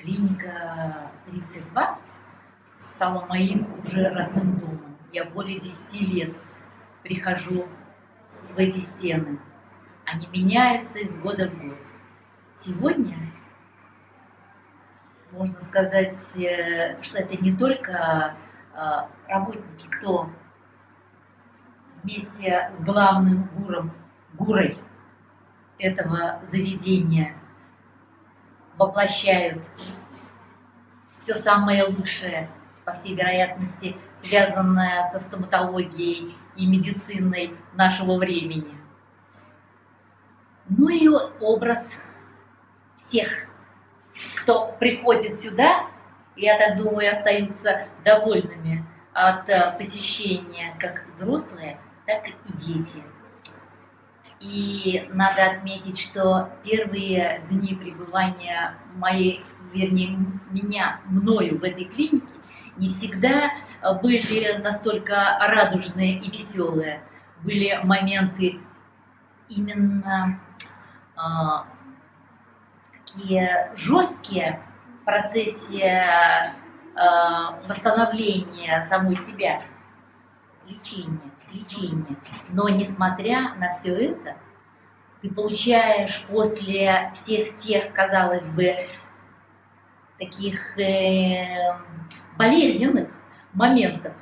Клиника 32 стала моим уже родным домом. Я более 10 лет прихожу в эти стены. Они меняются из года в год. Сегодня можно сказать, э, что это не только э, работники, кто вместе с главным гуром, гурой этого заведения воплощают все самое лучшее, по всей вероятности, связанное со стоматологией и медициной нашего времени. Ну и образ всех, кто приходит сюда, я так думаю, остаются довольными от э, посещения как взрослые, так и дети. И надо отметить, что первые дни пребывания моей, вернее, меня, мною в этой клинике не всегда были настолько радужные и веселые. Были моменты именно э, такие жесткие в процессе э, восстановления самой себя, лечения лечения. Но несмотря на все это, ты получаешь после всех тех, казалось бы, таких э, болезненных моментов,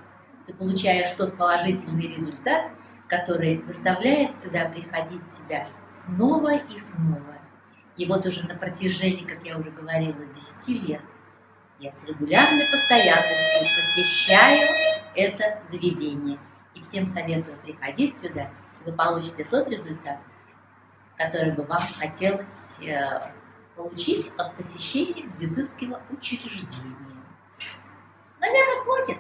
ты получаешь тот положительный результат, который заставляет сюда приходить тебя снова и снова. И вот уже на протяжении, как я уже говорила, 10 лет я с регулярной постоянностью посещаю это заведение. И всем советую приходить сюда, вы получите тот результат, который бы вам хотелось э, получить от посещения медицинского учреждения. Наверное, хватит.